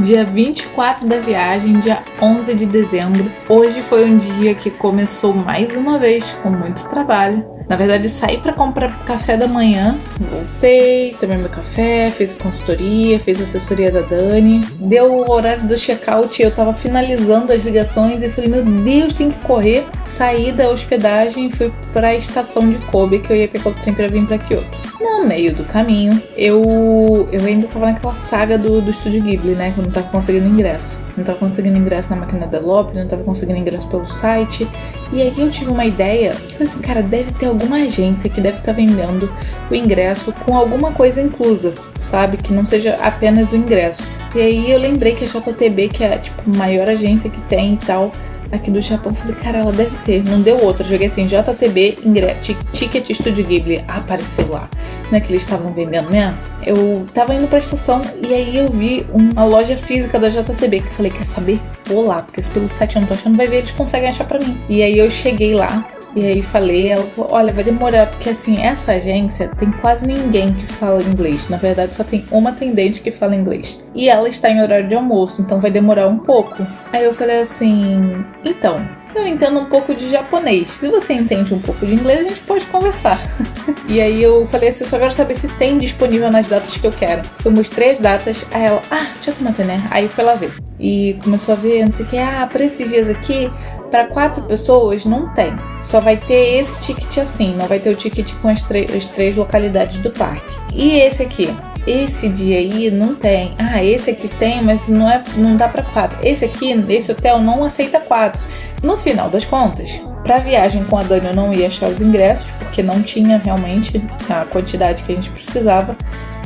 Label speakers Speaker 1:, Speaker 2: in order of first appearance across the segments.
Speaker 1: dia 24 da viagem, dia 11 de dezembro. Hoje foi um dia que começou mais uma vez com muito trabalho. Na verdade, saí para comprar café da manhã, voltei, tomei meu café, fiz a consultoria, fiz a assessoria da Dani. Deu o horário do check-out, eu tava finalizando as ligações e falei: Meu Deus, tem que correr. Saí da hospedagem e fui para a estação de Kobe, que eu ia pegar o trem para vir para Kyoto. No meio do caminho, eu, eu ainda tava naquela saga do, do estúdio Ghibli, né? Que eu não tava conseguindo ingresso. Não tava conseguindo ingresso na máquina da Lopre, não tava conseguindo ingresso pelo site. E aí eu tive uma ideia, falei assim, cara, deve ter alguma agência que deve estar tá vendendo o ingresso com alguma coisa inclusa, sabe? Que não seja apenas o ingresso. E aí eu lembrei que a JTB, que é tipo a maior agência que tem e tal, aqui do Japão. Falei, cara, ela deve ter. Não deu outra. Joguei assim, JTB, ticket Studio Ghibli. Apareceu lá. Não é que eles estavam vendendo mesmo? Eu tava indo pra estação e aí eu vi uma loja física da JTB que falei, quer saber? Vou lá, porque se pelo site eu não tô achando, vai ver, eles conseguem achar pra mim. E aí eu cheguei lá, e aí falei, ela falou, olha, vai demorar, porque assim, essa agência tem quase ninguém que fala inglês. Na verdade, só tem uma atendente que fala inglês. E ela está em horário de almoço, então vai demorar um pouco. Aí eu falei assim, então, eu entendo um pouco de japonês. Se você entende um pouco de inglês, a gente pode conversar. e aí eu falei assim, eu só quero saber se tem disponível nas datas que eu quero. Eu mostrei as datas, aí ela, ah, deixa eu tomar né? Aí foi lá ver. E começou a ver, não sei o que, ah, para esses dias aqui, para quatro pessoas não tem. Só vai ter esse ticket assim, não vai ter o ticket com as, as três localidades do parque. E esse aqui? Esse dia aí não tem. Ah, esse aqui tem, mas não é, não dá para quatro. Esse aqui, esse hotel não aceita quatro. No final das contas, para viagem com a Dani eu não ia achar os ingressos porque não tinha realmente a quantidade que a gente precisava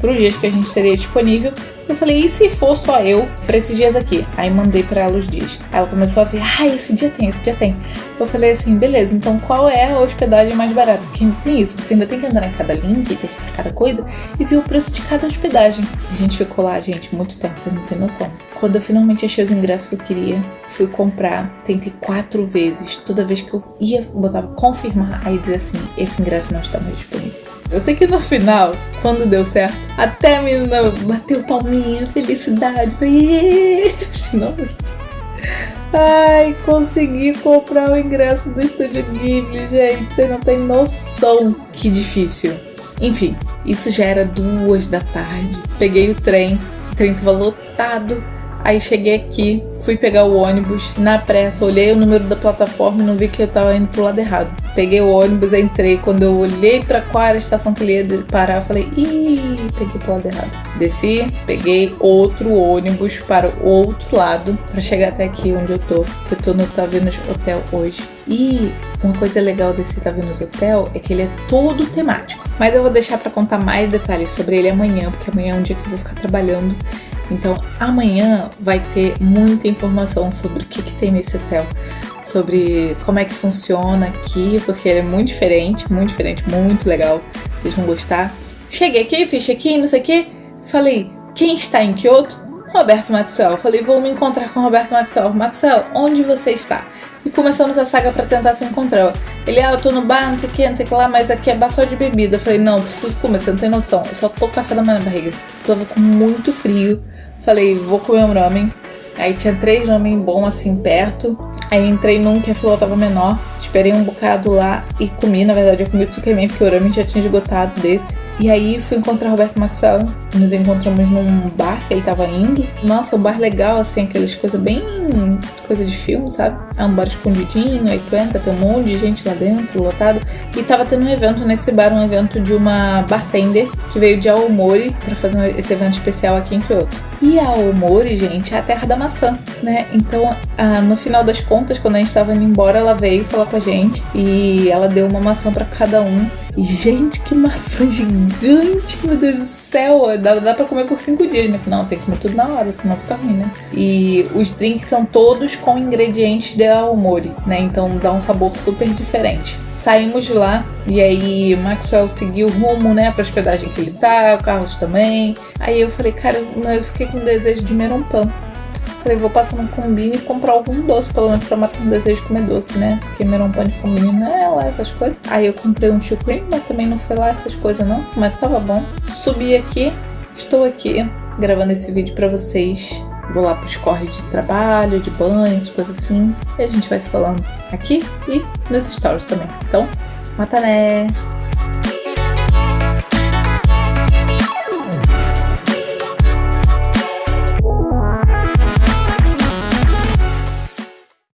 Speaker 1: para os dias que a gente teria disponível. Eu falei, e se for só eu pra esses dias aqui? Aí mandei pra ela os dias. Ela começou a ver, ah, esse dia tem, esse dia tem. Eu falei assim, beleza, então qual é a hospedagem mais barata? Porque ainda tem isso, você ainda tem que entrar em cada link, testar cada coisa e ver o preço de cada hospedagem. A gente ficou lá, gente, muito tempo, vocês não tem noção. Quando eu finalmente achei os ingressos que eu queria, fui comprar, tentei quatro vezes. Toda vez que eu ia, botava confirmar, aí dizia assim, esse ingresso não está mais disponível. Eu sei que no final, quando deu certo, até a menina bateu palminha, felicidade. Não. Ai, consegui comprar o ingresso do Estúdio Ghibli, gente. Você não tem noção que difícil. Enfim, isso já era duas da tarde. Peguei o trem, o trem tava lotado. Aí cheguei aqui, fui pegar o ônibus, na pressa, olhei o número da plataforma e não vi que eu tava indo pro lado errado. Peguei o ônibus, entrei, quando eu olhei para qual era a estação que ele ia parar, eu falei, ih, peguei pro lado errado. Desci, peguei outro ônibus para o outro lado, para chegar até aqui onde eu tô, que eu tô no Tavernas Hotel hoje. E uma coisa legal desse Tavernas Hotel é que ele é todo temático. Mas eu vou deixar para contar mais detalhes sobre ele amanhã, porque amanhã é um dia que eu vou ficar trabalhando então amanhã vai ter muita informação sobre o que, que tem nesse hotel, sobre como é que funciona aqui, porque ele é muito diferente, muito diferente, muito legal. Vocês vão gostar. Cheguei aqui, fiz check-in, não sei o que. Falei, quem está em Kyoto? Roberto Maxwell. Falei, vou me encontrar com Roberto Maxwell. Maxwell, onde você está? E começamos a saga para tentar se encontrar. Ele, ah, eu tô no bar, não sei o que, não sei o que lá, mas aqui é bar só de bebida. Eu falei, não, preciso comer, você não tem noção. Eu só tô café da manhã na barriga. Tava com muito frio. Falei, vou comer um ramen. Aí tinha três ramen bom assim perto. Aí entrei num que a fila tava menor. Esperei um bocado lá e comi. Na verdade, eu comi o tsukemen, porque o ramen já tinha esgotado desse. E aí fui encontrar Roberto Maxwell. Nos encontramos num bar que ele tava indo. Nossa, um bar legal, assim, aquelas coisas bem. coisa de filme, sabe? É um bar escondidinho, aí tu entra, tem um monte de gente lá dentro, lotado. E tava tendo um evento nesse bar, um evento de uma bartender que veio de Aomori para fazer esse evento especial aqui em Kyoto. E a Aomori, gente, é a terra da maçã, né? Então, no final das contas, quando a gente tava indo embora, ela veio falar com a gente e ela deu uma maçã para cada um. E, gente, que maçã gigante, meu Deus do céu. Dá, dá pra comer por cinco dias, mas não, tem que comer tudo na hora, senão fica ruim, né? E os drinks são todos com ingredientes de Aomori, né? Então dá um sabor super diferente. Saímos de lá e aí Maxwell seguiu o rumo, né, pra hospedagem que ele tá, o Carlos também. Aí eu falei, cara, eu fiquei com desejo de merompã. Falei, vou passar no combine e comprar algum doce, pelo menos pra matar um desejo de comer doce, né? Porque merompã de combine não é lá essas coisas. Aí eu comprei um chucrim, mas também não foi lá essas coisas não, mas tava bom. Subi aqui, estou aqui gravando esse vídeo pra vocês vou lá pros corre de trabalho, de banhos, coisas assim. E a gente vai se falando aqui e nos stories também. Então, mata né!